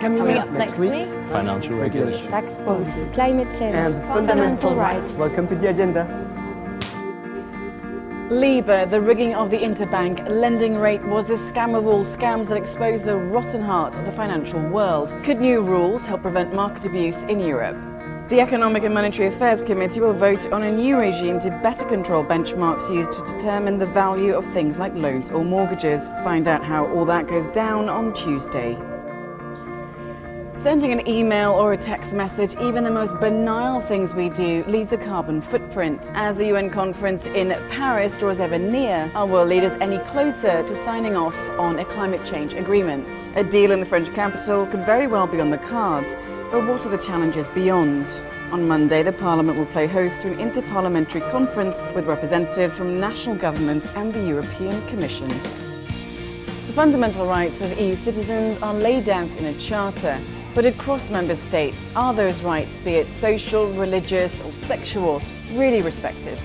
Coming up next week, Financial regulation. tax policy, climate change, and fundamental rights. Welcome to the agenda. LIBOR, the rigging of the interbank lending rate, was the scam of all scams that exposed the rotten heart of the financial world. Could new rules help prevent market abuse in Europe? The Economic and Monetary Affairs Committee will vote on a new regime to better control benchmarks used to determine the value of things like loans or mortgages. Find out how all that goes down on Tuesday. Sending an email or a text message, even the most banal things we do, leaves a carbon footprint. As the UN conference in Paris draws ever near, are world leaders any closer to signing off on a climate change agreement? A deal in the French capital could very well be on the cards, but what are the challenges beyond? On Monday, the Parliament will play host to an interparliamentary conference with representatives from national governments and the European Commission. The fundamental rights of EU citizens are laid out in a charter, but across member states, are those rights, be it social, religious or sexual, really respected?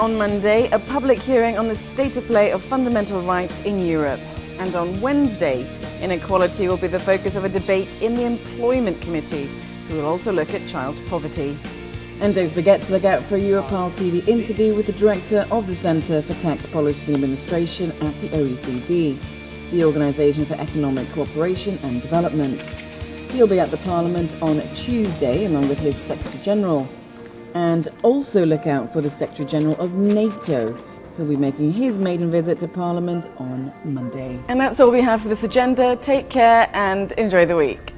On Monday, a public hearing on the state of play of fundamental rights in Europe. And on Wednesday, inequality will be the focus of a debate in the Employment Committee, who will also look at child poverty. And don't forget to look out for a Europarl TV interview with the Director of the Centre for Tax Policy Administration at the OECD, the Organisation for Economic Cooperation and Development. He'll be at the Parliament on Tuesday along with his Secretary General. And also look out for the Secretary General of NATO who'll be making his maiden visit to Parliament on Monday. And that's all we have for this agenda. Take care and enjoy the week.